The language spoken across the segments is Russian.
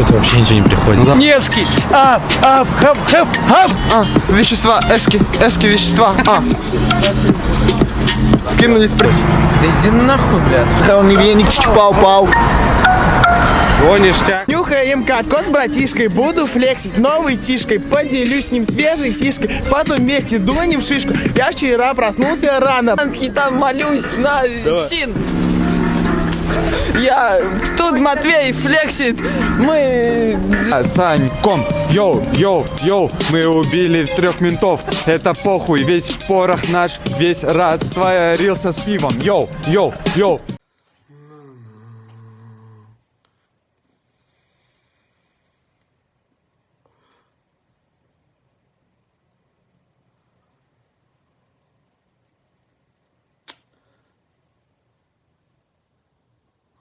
что-то вообще ничего не приходит. да. Невский! Ап, ап, хап, хап, хап! А, вещества, эски, эски, вещества. А. Кинулись прыть. Да иди нахуй, блядь. Он не веник, пау-пау. О, ништяк. Нюхаем кокос с братишкой, буду флексить новой тишкой, поделюсь с ним свежей сишкой, потом вместе дунем шишку. Я вчера проснулся рано. Там молюсь на син. Я тут Матвей флексит. Мы Саньком, йоу, йоу, йоу, мы убили трех ментов, это похуй, весь порох наш, весь растворился с пивом, йоу, йоу, йоу.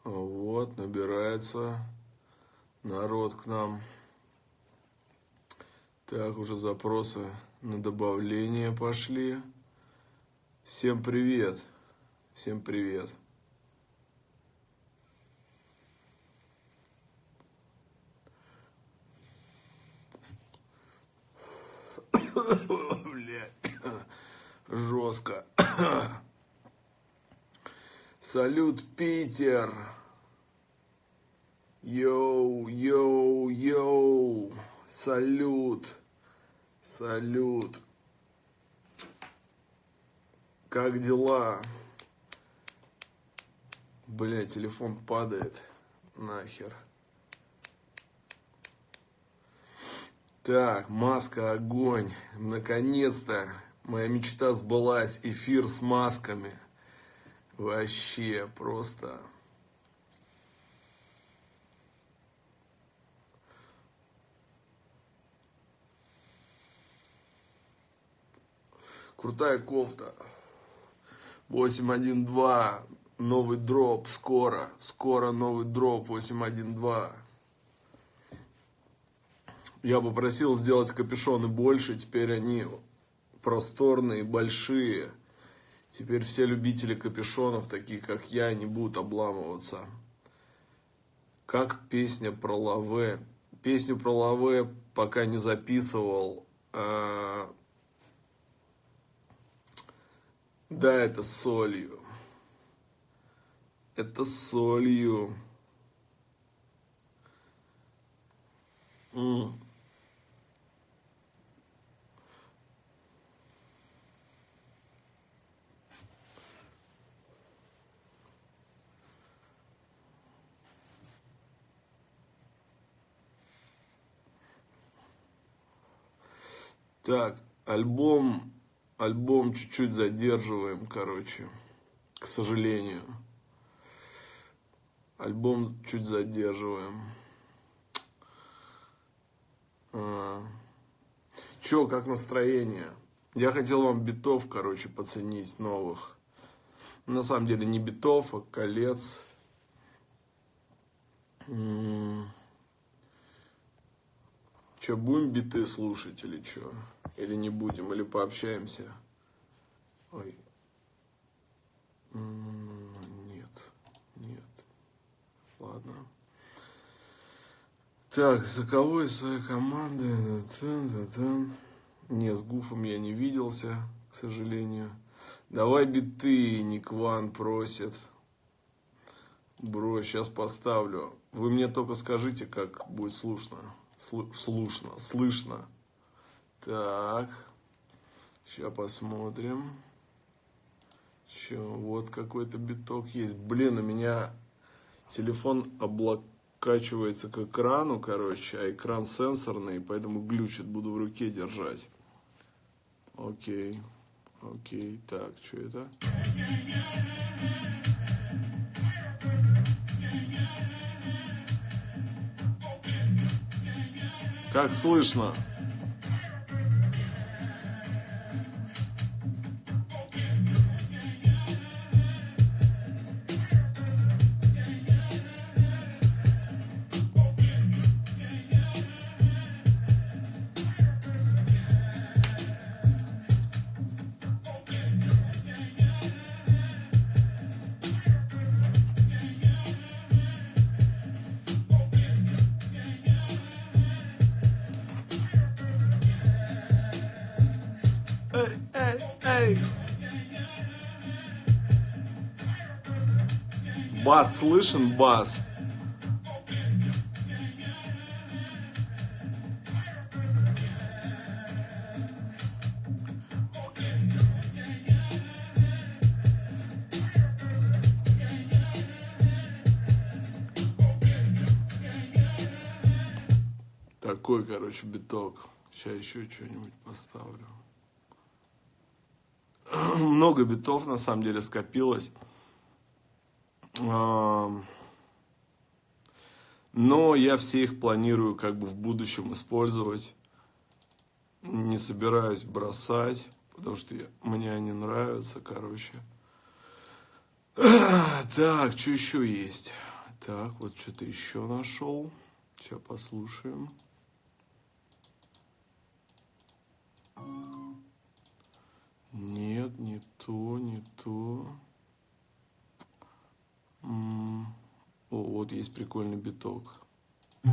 Вот, набирается народ к нам. Так, уже запросы на добавление пошли. Всем привет. Всем привет. Блядь, жестко. Салют, Питер. Йоу, йоу, йоу. Салют. Салют. Как дела? Бля, телефон падает. Нахер. Так, маска, огонь. Наконец-то моя мечта сбылась. Эфир с масками. Вообще просто. Крутая кофта. 812. Новый дроп. Скоро. Скоро новый дроп. 812. Я попросил сделать капюшоны больше. Теперь они просторные, большие. Теперь все любители капюшонов, такие как я, не будут обламываться. Как песня про лаве. Песню про лаве пока не записывал. А, Да, это солью. Это солью. М. Так, альбом, альбом чуть-чуть задерживаем, короче, к сожалению. Альбом чуть задерживаем. А. Чё, как настроение? Я хотел вам битов, короче, поценить новых. На самом деле не битов, а колец. Че, будем биты слушать или что? Или не будем, или пообщаемся? Ой. Нет, нет. Ладно. Так, за кого из своей команды? Не, с Гуфом я не виделся, к сожалению. Давай биты, Никван просит. Бро, сейчас поставлю. Вы мне только скажите, как будет слушно. Слу- слушно, слышно. Так. Сейчас посмотрим. Че, вот какой-то биток есть. Блин, у меня телефон облокачивается к экрану, короче, а экран сенсорный, поэтому глючит, буду в руке держать. Окей, окей, так, что это? Как слышно? Бас слышен, бас? Такой, короче, биток. Сейчас еще что-нибудь поставлю. Много битов, на самом деле, скопилось. Но я все их планирую как бы в будущем использовать. Не собираюсь бросать, потому что я- мне они нравятся, короче. Так, что еще есть? Так, вот что-то еще нашел. Сейчас послушаем. Нет, не то, не то. О, вот есть прикольный биток. Эй,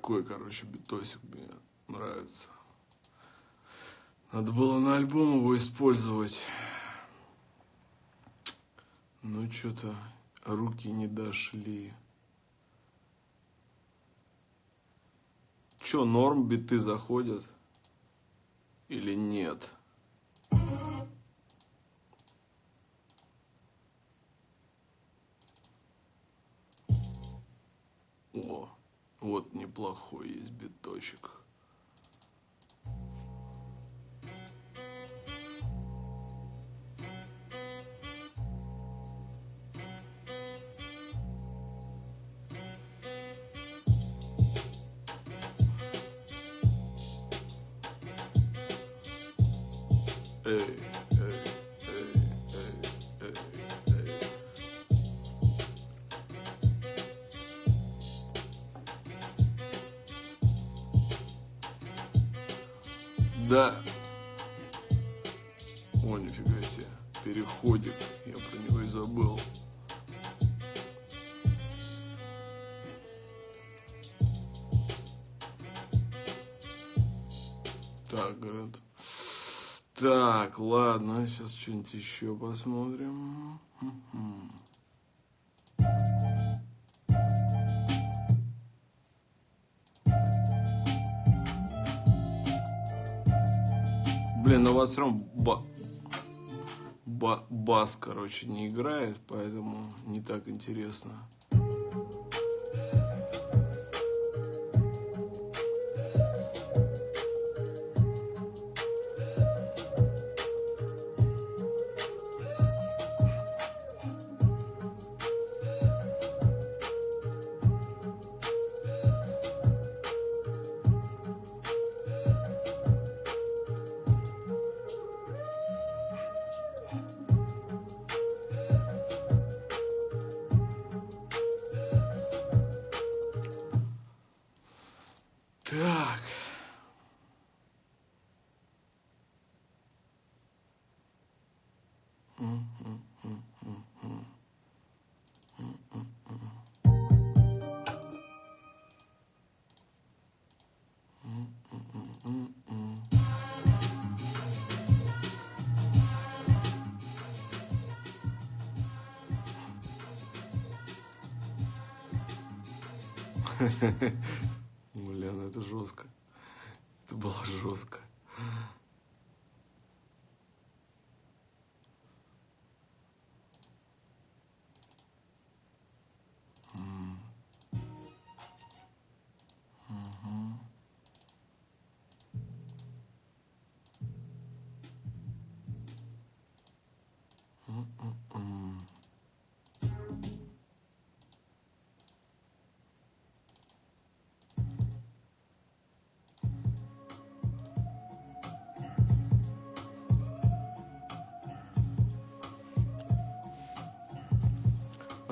Такой, короче, битосик мне нравится. Надо было на альбом его использовать. Ну, что-то руки не дошли. Че, норм биты заходят? Или нет? Вот неплохой есть биточек. Эй, Да. О, нифига себе. Переходик. Я про него и забыл. Так, говорят. Так, ладно, сейчас что-нибудь еще посмотрим. Блин, у вас все равно ба- ба- бас, короче, не играет, поэтому не так интересно. フフフ。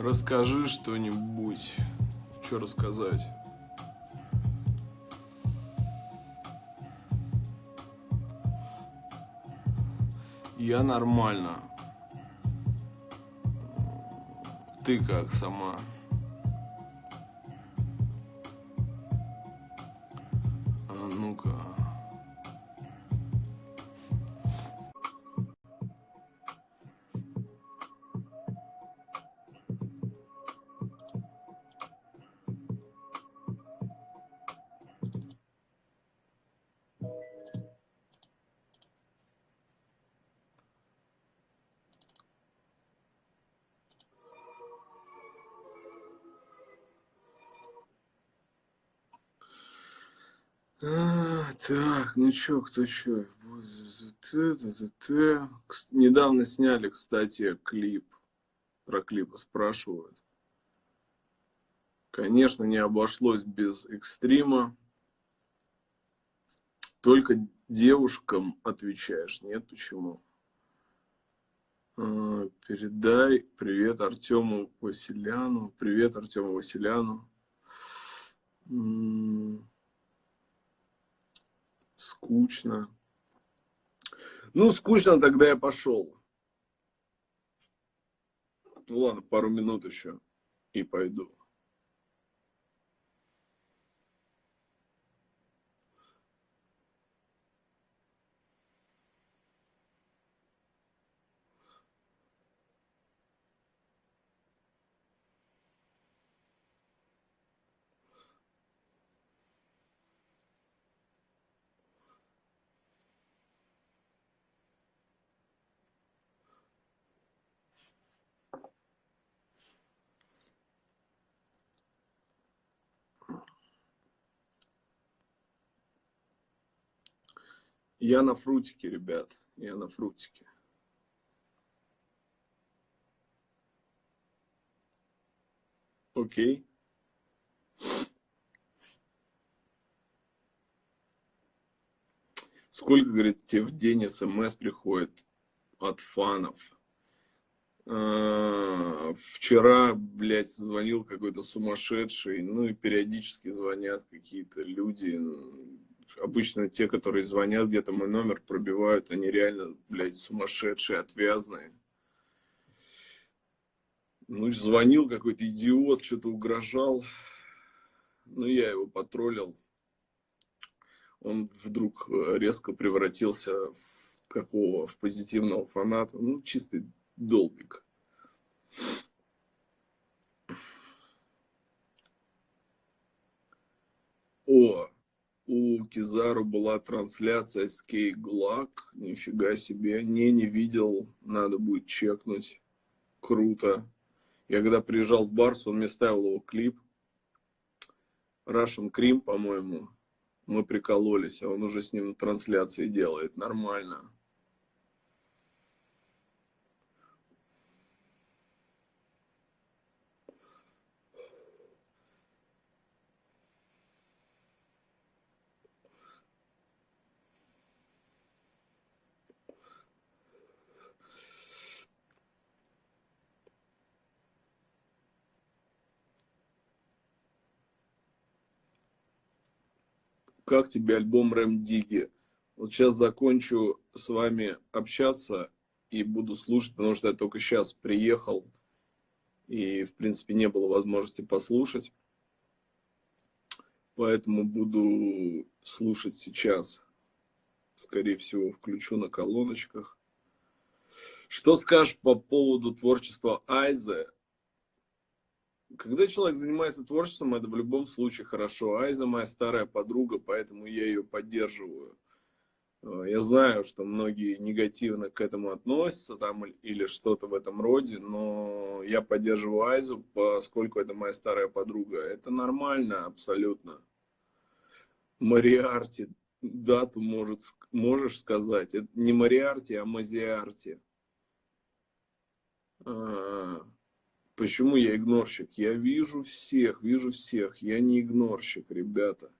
Расскажи что-нибудь. Что рассказать? Я нормально. Ты как сама? А ну-ка. А, так, ну чё, кто чё? Недавно сняли, кстати, клип. Про клипы спрашивают. Конечно, не обошлось без экстрима. Только девушкам отвечаешь. Нет, почему? А, Передай привет Артему Василяну. Привет Артему Василяну. Скучно. Ну, скучно, тогда я пошел. Ну ладно, пару минут еще и пойду. Я на фрутике, ребят. Я на фрутике. Окей. Сколько, говорит, тебе в день смс приходит от фанов? А, Вчера, блядь, звонил какой-то сумасшедший, ну и периодически звонят какие-то люди, обычно те, которые звонят, где-то мой номер пробивают, они реально, блядь, сумасшедшие, отвязные. Ну, звонил какой-то идиот, что-то угрожал. Ну, я его потроллил. Он вдруг э, резко превратился в какого, в позитивного фаната. Ну, чистый долбик. О, у Кизару была трансляция с Кей Глак. Нифига себе. Не, не видел. Надо будет чекнуть. Круто. Я когда приезжал в Барс, он мне ставил его клип. Russian Cream, по-моему. Мы прикололись, а он уже с ним трансляции делает. Нормально. Как тебе альбом Рэм Диги? Вот сейчас закончу с вами общаться и буду слушать, потому что я только сейчас приехал и, в принципе, не было возможности послушать. Поэтому буду слушать сейчас. Скорее всего, включу на колоночках. Что скажешь по поводу творчества Айзе? Когда человек занимается творчеством, это в любом случае хорошо. Айза моя старая подруга, поэтому я ее поддерживаю. Э, Я знаю, что многие негативно к этому относятся там или что-то в этом роде, но я поддерживаю Айзу, поскольку это моя старая подруга. Это нормально абсолютно. Мариарти, дату может, можешь сказать? Это не Мариарти, а Мазиарти. А, Почему я игнорщик? Я вижу всех, вижу всех. Я не игнорщик, ребята.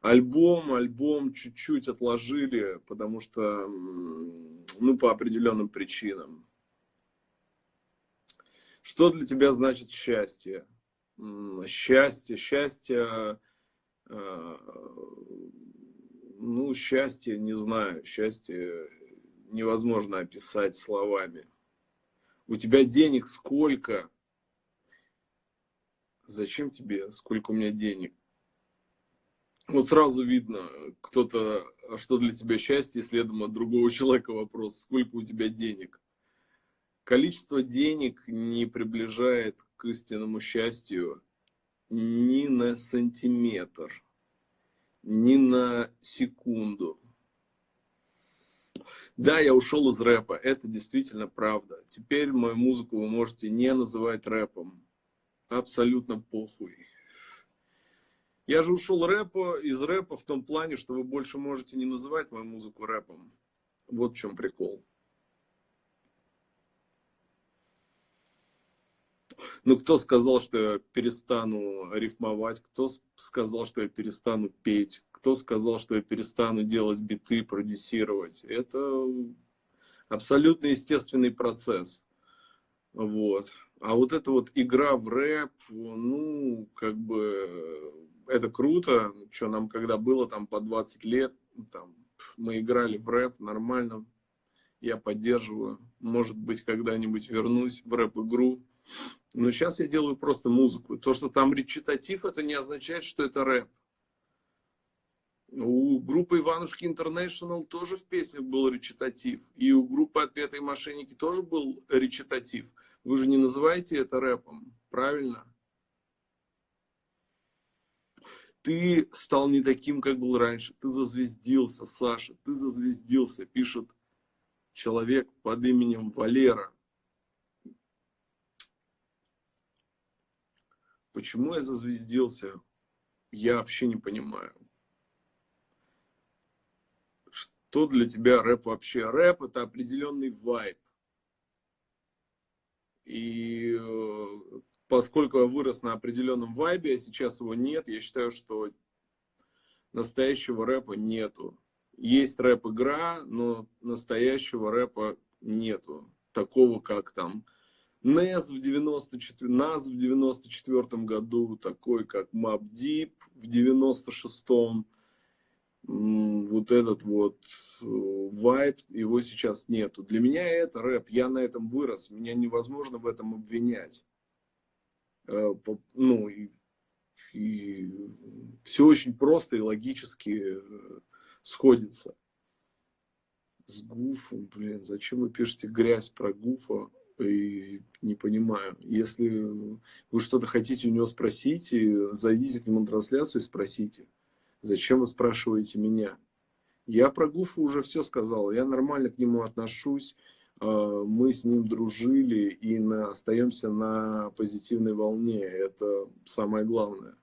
Альбом, альбом чуть-чуть отложили, потому что, ну, по определенным причинам. Что для тебя значит счастье? Счастье, счастье, э, ну, счастье, не знаю, счастье невозможно описать словами. У тебя денег сколько? Зачем тебе, сколько у меня денег? Вот сразу видно, кто-то, а что для тебя счастье, следом от другого человека вопрос, сколько у тебя денег. Количество денег не приближает к истинному счастью ни на сантиметр, ни на секунду. Да, я ушел из рэпа, это действительно правда. Теперь мою музыку вы можете не называть рэпом. Абсолютно похуй. Я же ушел рэпа, из рэпа в том плане, что вы больше можете не называть мою музыку рэпом. Вот в чем прикол. Ну, кто сказал, что я перестану рифмовать? Кто сказал, что я перестану петь? Кто сказал, что я перестану делать биты, продюсировать? Это абсолютно естественный процесс. Вот. А вот эта вот игра в рэп, ну, как бы, это круто. Что нам, когда было там по 20 лет, там, мы играли в рэп нормально. Я поддерживаю. Может быть, когда-нибудь вернусь в рэп-игру. Но сейчас я делаю просто музыку. То, что там речитатив, это не означает, что это рэп. У группы Иванушки Интернешнл тоже в песнях был речитатив. И у группы Отпетые мошенники тоже был речитатив. Вы же не называете это рэпом, правильно? Ты стал не таким, как был раньше. Ты зазвездился, Саша. Ты зазвездился, пишет человек под именем Валера. Почему я зазвездился, я вообще не понимаю. Что для тебя рэп вообще? Рэп это определенный вайб. И э, поскольку я вырос на определенном вайбе, а сейчас его нет, я считаю, что настоящего рэпа нету. Есть рэп-игра, но настоящего рэпа нету. Такого, как там NES в 94, NAS в 94 году, такой как Mob Deep в 96-м. М, Вот этот вот э, вайб, его сейчас нету. Для меня это рэп, я на этом вырос, меня невозможно в этом обвинять. Э, Ну, и, все очень просто и логически э, сходится. С Гуфом, блин, зачем вы пишете грязь про Гуфа? И не понимаю. Если вы что-то хотите у него спросить, и зайдите к нему на трансляцию и спросите. Зачем вы спрашиваете меня? Я про Гуфа уже все сказал. Я нормально к нему отношусь. Э, Мы с ним дружили и на, остаемся на позитивной волне. Это самое главное.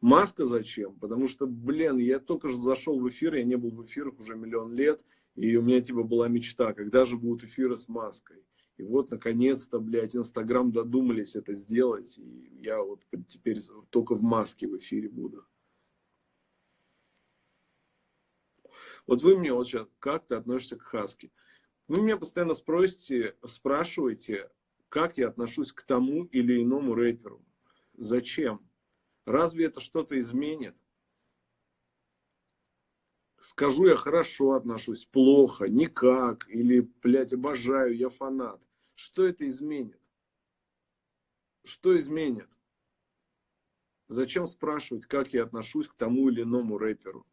Маска зачем? Потому что, блин, я только что зашел в эфир, я не был в эфирах уже миллион лет, и у меня типа была мечта, когда же будут эфиры с маской. И вот, наконец-то, блядь, Инстаграм додумались это сделать, и я вот теперь только в маске в эфире буду. Вот вы мне вот сейчас, как ты относишься к Хаске? Вы меня постоянно спросите, спрашиваете, как я отношусь к тому или иному рэперу. Зачем? Разве это что-то изменит? Скажу я хорошо отношусь, плохо, никак, или, блядь, обожаю, я фанат. Что это изменит? Что изменит? Зачем спрашивать, как я отношусь к тому или иному рэперу?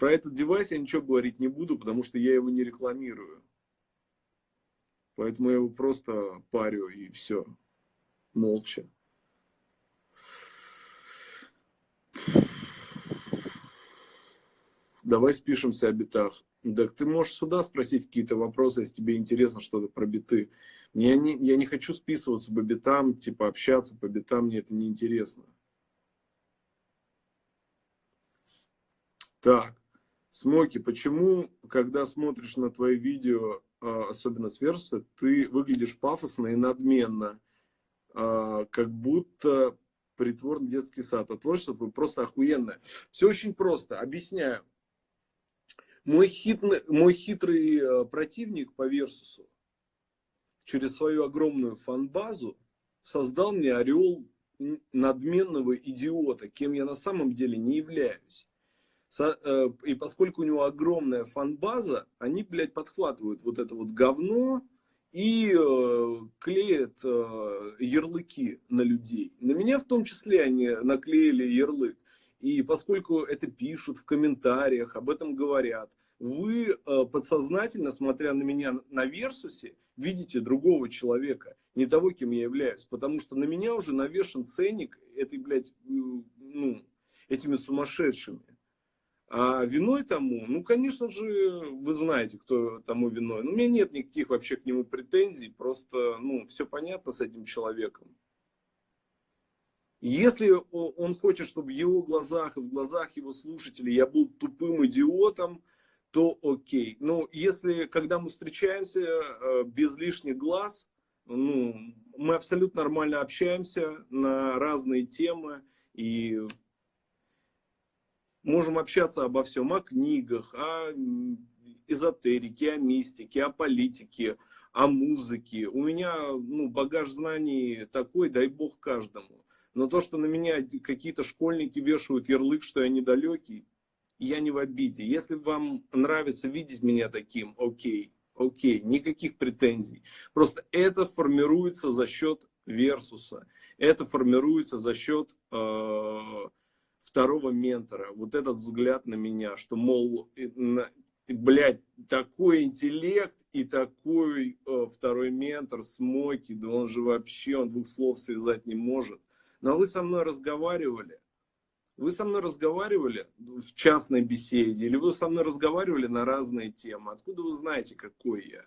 Про этот девайс я ничего говорить не буду, потому что я его не рекламирую. Поэтому я его просто парю и все. Молча. Давай спишемся о битах. Так ты можешь сюда спросить какие-то вопросы, если тебе интересно что-то про биты. Я не, я не хочу списываться по битам, типа общаться по битам, мне это не интересно. Так, Смоки, почему, когда смотришь на твои видео, а, особенно с Верса, ты выглядишь пафосно и надменно, а, как будто притворный детский сад. А творчество твое просто охуенное. Все очень просто. Объясняю. Мой, хитный, мой хитрый э, противник по Версусу через свою огромную фанбазу создал мне орел надменного идиота, кем я на самом деле не являюсь. Э, и поскольку у него огромная фанбаза, они, блядь, подхватывают вот это вот говно и э, клеят э, ярлыки на людей. На меня в том числе они наклеили ярлык. И поскольку это пишут в комментариях, об этом говорят, вы подсознательно, смотря на меня на Версусе, видите другого человека, не того, кем я являюсь. Потому что на меня уже навешен ценник этой, блядь, ну, этими сумасшедшими. А виной тому, ну, конечно же, вы знаете, кто тому виной. Но у меня нет никаких вообще к нему претензий, просто, ну, все понятно с этим человеком. Если он хочет, чтобы в его глазах и в глазах его слушателей я был тупым идиотом, то окей. Но если, когда мы встречаемся э, без лишних глаз, ну, мы абсолютно нормально общаемся на разные темы и можем общаться обо всем, о книгах, о эзотерике, о мистике, о политике, о музыке. У меня ну, багаж знаний такой, дай бог каждому. Но то, что на меня какие-то школьники вешают ярлык, что я недалекий, я не в обиде. Если вам нравится видеть меня таким, окей, окей, никаких претензий. Просто это формируется за счет версуса. Это формируется за счет э, второго ментора. Вот этот взгляд на меня, что, мол, блядь, такой интеллект и такой э, второй ментор, Смоки, да он же вообще, он двух слов связать не может. Но вы со мной разговаривали. Вы со мной разговаривали в частной беседе, или вы со мной разговаривали на разные темы. Откуда вы знаете, какой я?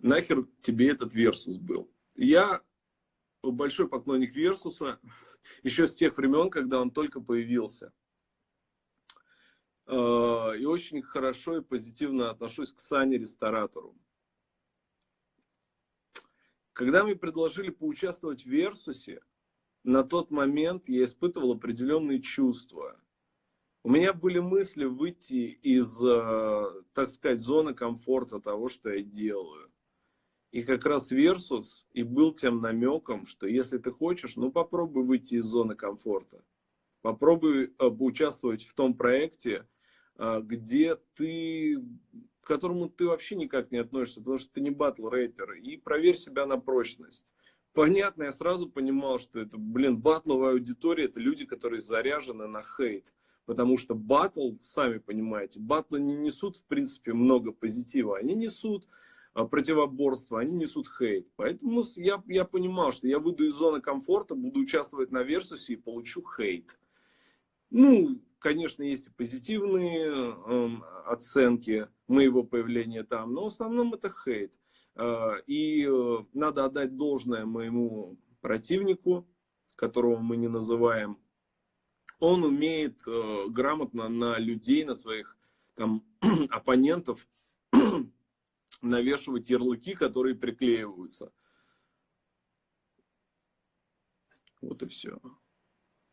Нахер тебе этот Версус был? Я большой поклонник Версуса, еще с тех времен, когда он только появился. А, и очень хорошо и позитивно отношусь к Сане Ресторатору. Когда мне предложили поучаствовать в Версусе, на тот момент я испытывал определенные чувства. У меня были мысли выйти из, э, так сказать, зоны комфорта того, что я делаю. И как раз Версус и был тем намеком, что если ты хочешь, ну попробуй выйти из зоны комфорта. Попробуй э, поучаствовать в том проекте, э, где ты к которому ты вообще никак не относишься, потому что ты не батл рэпер, и проверь себя на прочность. Понятно, я сразу понимал, что это, блин, батловая аудитория, это люди, которые заряжены на хейт. Потому что батл, сами понимаете, батлы не несут, в принципе, много позитива. Они несут а, противоборство, они несут хейт. Поэтому я, я понимал, что я выйду из зоны комфорта, буду участвовать на Версусе и получу хейт. Ну, конечно, есть и позитивные э, оценки моего появления там, но в основном это хейт. Э, и э, надо отдать должное моему противнику, которого мы не называем. Он умеет э, грамотно на людей, на своих там оппонентов навешивать ярлыки, которые приклеиваются. Вот и все.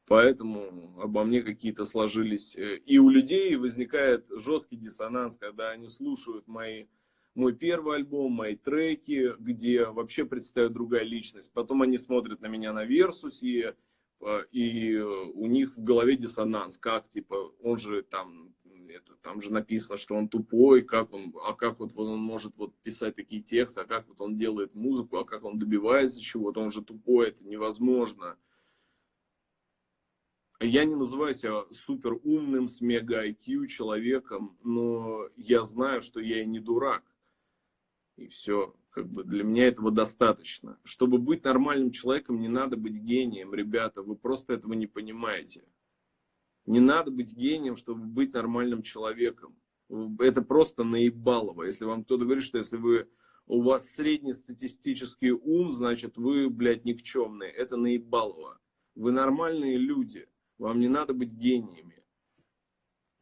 Поэтому обо мне какие-то сложились. Э, и у людей возникает жесткий диссонанс, когда они слушают мои, мой первый альбом, мои треки, где вообще предстает другая личность. Потом они смотрят на меня на Версусе, э, и у них в голове диссонанс. Как, типа, он же там, это, там же написано, что он тупой, как он, а как вот он может вот писать такие тексты, а как вот он делает музыку, а как он добивается чего-то, он же тупой, это невозможно. Я не называю себя супер умным, с мега IQ человеком, но я знаю, что я и не дурак. И все, как бы для меня этого достаточно. Чтобы быть нормальным человеком, не надо быть гением, ребята, вы просто этого не понимаете. Не надо быть гением, чтобы быть нормальным человеком. Это просто наебалово. Если вам кто-то говорит, что если вы у вас среднестатистический ум, значит вы, блядь, никчемные. Это наебалово. Вы нормальные люди. Вам не надо быть гениями.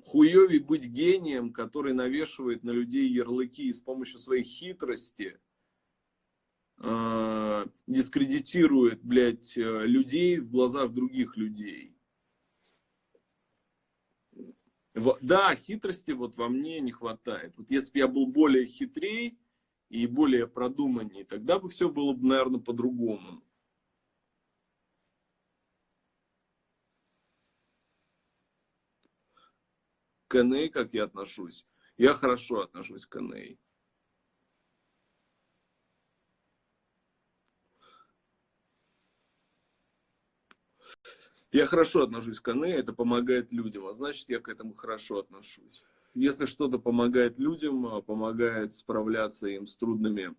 Хуёвей быть гением, который навешивает на людей ярлыки и с помощью своей хитрости э, дискредитирует, блядь, э, людей в глазах других людей. Да, хитрости вот во мне не хватает. Вот если бы я был более хитрей и более продуманней, тогда бы все было бы, наверное, по-другому. К Эней как я отношусь? Я хорошо отношусь к Эней. Я хорошо отношусь к Ане, это помогает людям, а значит, я к этому хорошо отношусь. Если что-то помогает людям, а, помогает справляться им с трудными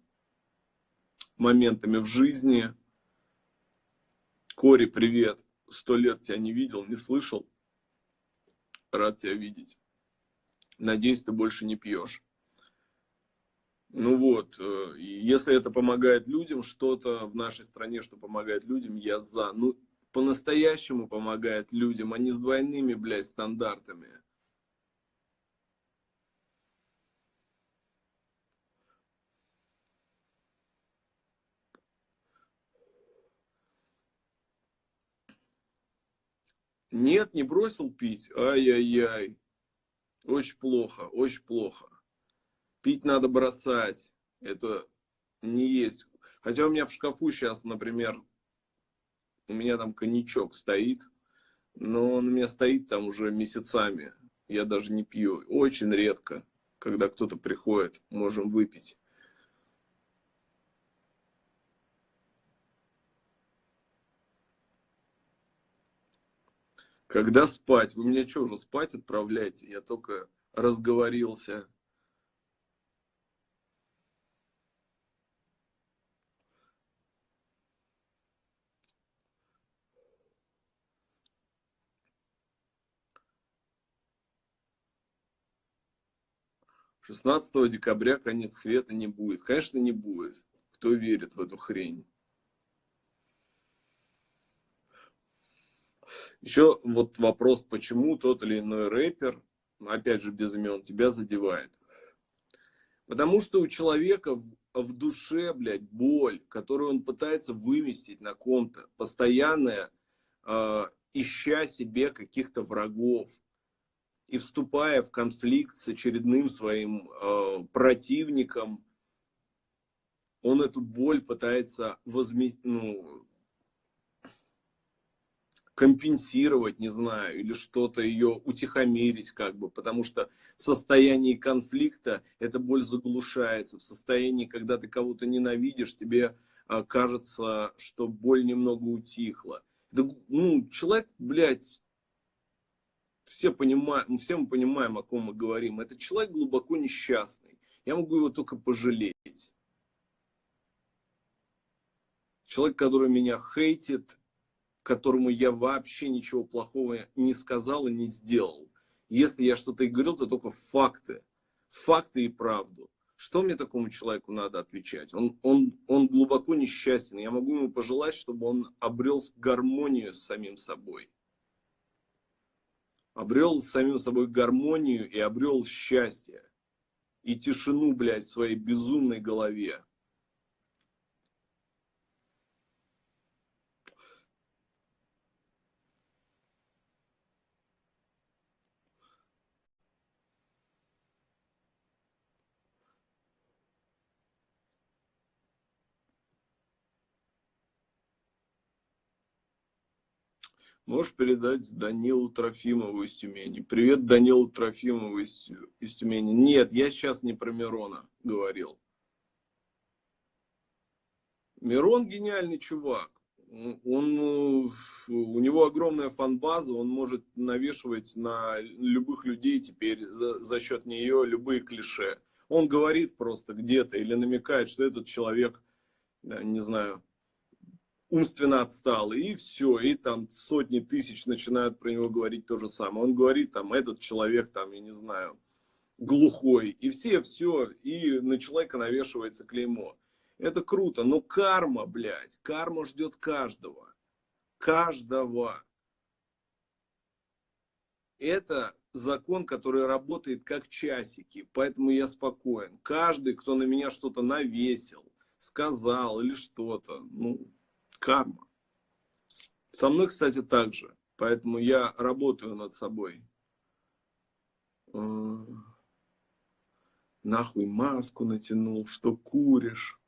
моментами в жизни. Кори, привет. Сто лет тебя не видел, не слышал. Рад тебя видеть. Надеюсь, ты больше не пьешь. Ну вот, э, если это помогает людям, что-то в нашей стране, что помогает людям, я за. Ну, по-настоящему помогает людям, а не с двойными, блядь, стандартами. Нет, не бросил пить. Ай-яй-яй. Очень плохо, очень плохо. Пить надо бросать. Это не есть. Хотя у меня в шкафу сейчас, например, у меня там коньячок стоит, но он у меня стоит там уже месяцами. Я даже не пью. Очень редко, когда кто-то приходит, можем выпить. Когда спать? Вы меня что, уже спать отправляете? Я только разговорился. 16 декабря конец света не будет. Конечно, не будет. Кто верит в эту хрень? Еще вот вопрос, почему тот или иной рэпер, опять же без имен, тебя задевает. Потому что у человека в, в душе, блядь, боль, которую он пытается выместить на ком-то, постоянная, э, ища себе каких-то врагов, и вступая в конфликт с очередным своим э, противником, он эту боль пытается возме... ну, компенсировать, не знаю, или что-то ее утихомирить, как бы, потому что в состоянии конфликта эта боль заглушается, в состоянии, когда ты кого-то ненавидишь, тебе э, кажется, что боль немного утихла. Да, ну, человек, блядь, все, понимаем, все мы понимаем, о ком мы говорим. Это человек глубоко несчастный. Я могу его только пожалеть. Человек, который меня хейтит, которому я вообще ничего плохого не сказал и не сделал. Если я что-то и говорил, то только факты. Факты и правду. Что мне такому человеку надо отвечать? Он, он, он глубоко несчастен. Я могу ему пожелать, чтобы он обрел гармонию с самим собой обрел с самим собой гармонию и обрел счастье. И тишину, блядь, в своей безумной голове. Можешь передать Данилу Трофимову из Тюмени. Привет Данилу Трофимову из, из Тюмени. Нет, я сейчас не про Мирона говорил. Мирон гениальный чувак. он, у него огромная фанбаза, он может навешивать на любых людей теперь за, за счет нее любые клише. Он говорит просто где-то или намекает, что этот человек, не знаю, умственно отстал, и все, и там сотни тысяч начинают про него говорить то же самое. Он говорит, там, этот человек, там, я не знаю, глухой, и все, все, и на человека навешивается клеймо. Это круто, но карма, блядь, карма ждет каждого. Каждого. Это закон, который работает как часики, поэтому я спокоен. Каждый, кто на меня что-то навесил, сказал или что-то, ну, карма. Со мной, кстати, так же. Поэтому я работаю над собой. Э, нахуй маску натянул, что куришь.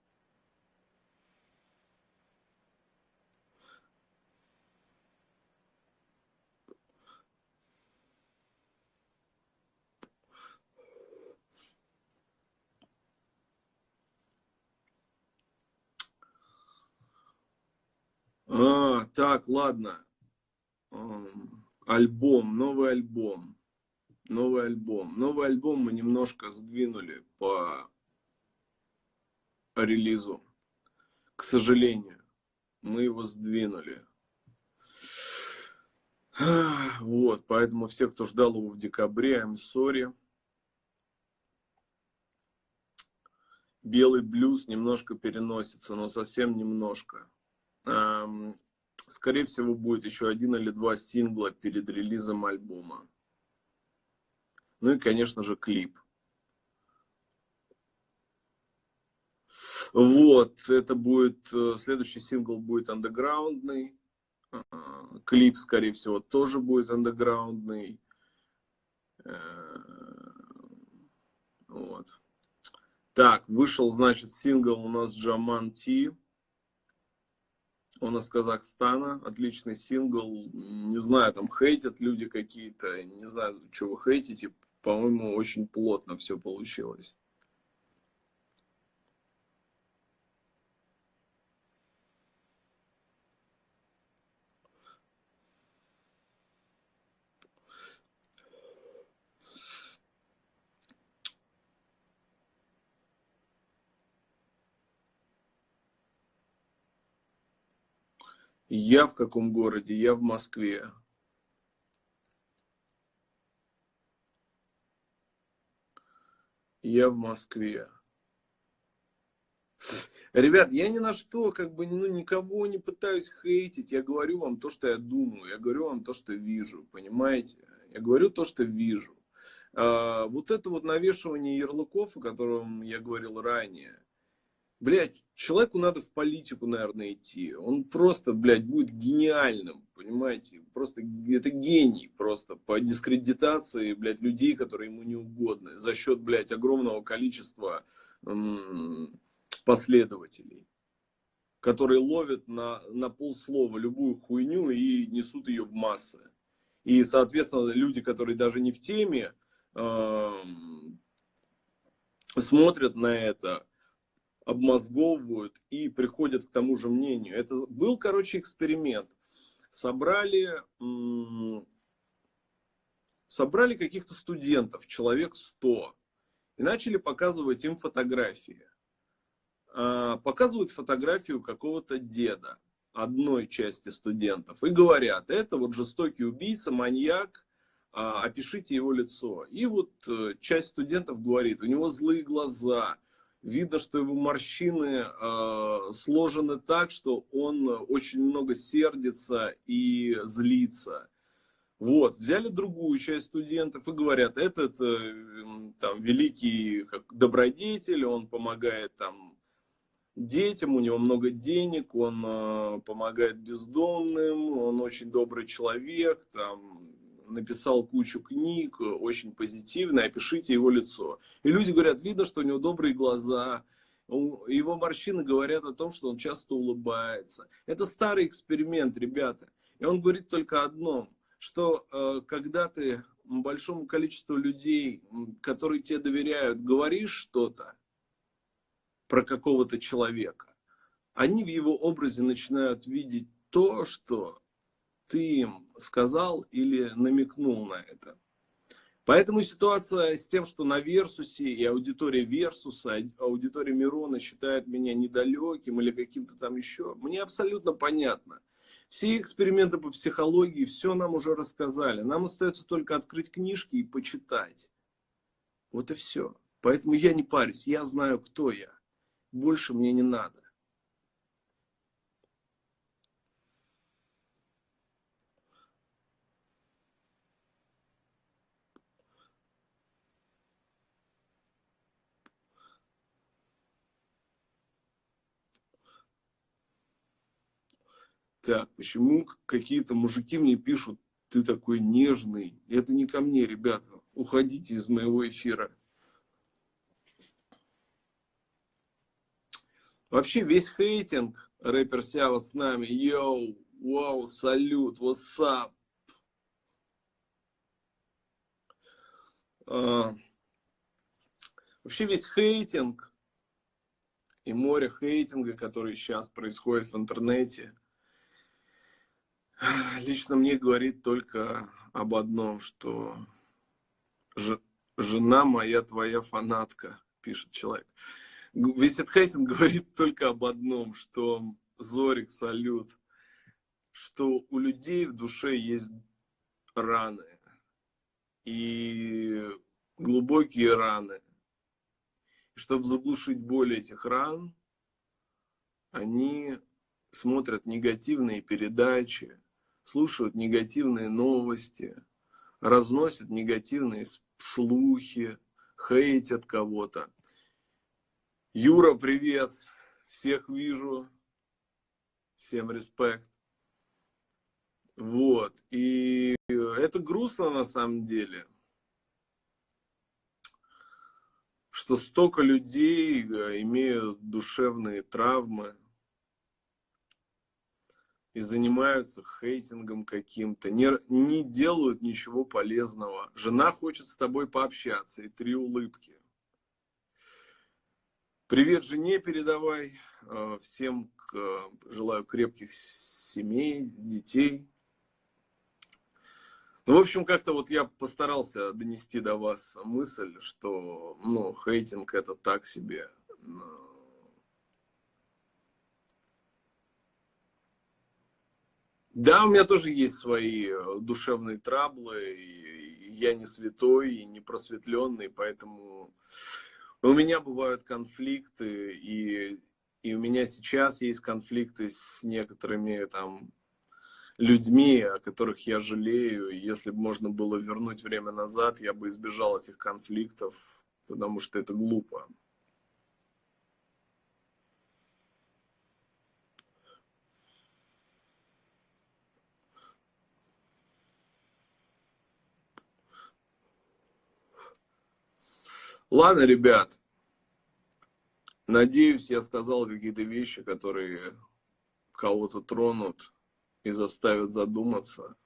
А, так, ладно. Альбом, новый альбом. Новый альбом. Новый альбом мы немножко сдвинули по релизу. К сожалению, мы его сдвинули. Вот, поэтому все, кто ждал его в декабре, I'm sorry. Белый блюз немножко переносится, но совсем немножко. Скорее всего, будет еще один или два сингла перед релизом альбома. Ну и, конечно же, клип. Вот, это будет, э, следующий сингл будет андеграундный. А, клип, скорее всего, тоже будет андеграундный. Э, вот. Так, вышел, значит, сингл у нас Джаман Ти. Он из Казахстана, отличный сингл. Не знаю, там хейтят люди какие-то, не знаю, что вы хейтите. По-моему, очень плотно все получилось. Я в каком городе? Я в Москве. Я в Москве. Ребят, я ни на что, как бы, ну, никого не пытаюсь хейтить. Я говорю вам то, что я думаю. Я говорю вам то, что вижу, понимаете? Я говорю то, что вижу. А, вот это вот навешивание ярлыков, о котором я говорил ранее, блядь, человеку надо в политику, наверное, идти. Он просто, блядь, будет гениальным, понимаете? Просто это гений просто по дискредитации, блядь, людей, которые ему не угодны. За счет, блядь, огромного количества последователей. Которые ловят на, на полслова любую хуйню и несут ее в массы. И, соответственно, люди, которые даже не в теме, э, смотрят на это, обмозговывают и приходят к тому же мнению. Это был, короче, эксперимент. Собрали, собрали каких-то студентов, человек 100, и начали показывать им фотографии. А, показывают фотографию какого-то деда, одной части студентов, и говорят, это вот жестокий убийца, маньяк, а, опишите его лицо. И вот э, часть студентов говорит, у него злые глаза, Видно, что его морщины э, сложены так, что он очень много сердится и злится. Вот, взяли другую часть студентов и говорят, этот э, там великий как, добродетель, он помогает там детям, у него много денег, он э, помогает бездомным, он очень добрый человек, там написал кучу книг, очень позитивно, опишите его лицо. И люди говорят, видно, что у него добрые глаза, его морщины говорят о том, что он часто улыбается. Это старый эксперимент, ребята. И он говорит только одном, что э, когда ты большому количеству людей, которые тебе доверяют, говоришь что-то про какого-то человека, они в его образе начинают видеть то, что ты им сказал или намекнул на это. Поэтому ситуация с тем, что на Версусе и аудитория Версуса, аудитория Мирона считает меня недалеким или каким-то там еще, мне абсолютно понятно. Все эксперименты по психологии, все нам уже рассказали. Нам остается только открыть книжки и почитать. Вот и все. Поэтому я не парюсь, я знаю, кто я. Больше мне не надо. Так, почему какие-то мужики мне пишут, ты такой нежный? Это не ко мне, ребята. Уходите из моего эфира. Вообще весь хейтинг рэпер Сява с нами. Йоу, вау, салют, what's А, вообще весь хейтинг и море хейтинга, который сейчас происходит в интернете, лично мне говорит только об одном, что жена моя твоя фанатка, пишет человек. Этот хейтинг говорит только об одном, что Зорик, салют, что у людей в душе есть раны. И глубокие раны. И чтобы заглушить боль этих ран, они смотрят негативные передачи, слушают негативные новости, разносят негативные слухи, хейтят кого-то. Юра, привет! Всех вижу. Всем респект. Вот. И это грустно на самом деле. Что столько людей э, имеют душевные травмы, и занимаются хейтингом каким-то, не, не делают ничего полезного. Жена хочет с тобой пообщаться, и три улыбки. Привет жене передавай. Э, всем желаю крепких семей, детей. Ну, в общем, как-то вот я постарался донести до вас мысль, что, ну, хейтинг это так себе Да, у меня тоже есть свои э, душевные траблы, и я не святой, и не просветленный, поэтому у меня бывают конфликты, и, и у меня сейчас есть конфликты с некоторыми там людьми, о которых я жалею. Если бы можно было вернуть время назад, я бы избежал этих конфликтов, потому что это глупо. Ладно, ребят. Надеюсь, я сказал какие-то вещи, которые кого-то тронут и заставят задуматься,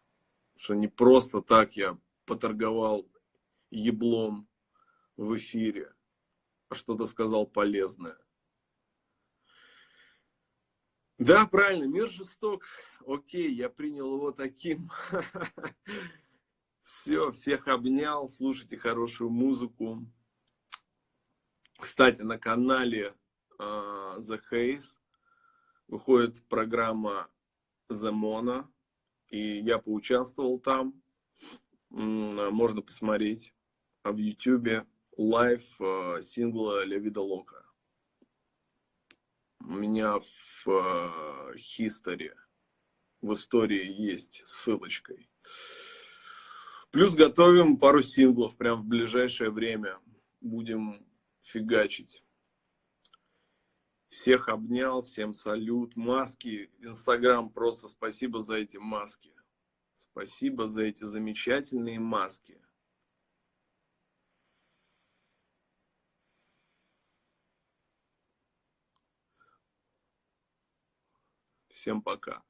что не просто так я поторговал еблом в эфире, а что-то сказал полезное. Да, правильно, мир жесток. Окей, я принял его таким. Все, всех обнял, слушайте хорошую музыку. Кстати, на канале э, The Haze выходит программа The Mono, и я поучаствовал там. Можно посмотреть в YouTube live сингла La Vida Loca. У меня в History, в истории есть ссылочкой. Плюс готовим пару синглов прям в ближайшее время. Будем фигачить. Всех обнял, всем салют. Маски, Инстаграм, просто спасибо за эти маски. Спасибо за эти замечательные маски. Всем пока.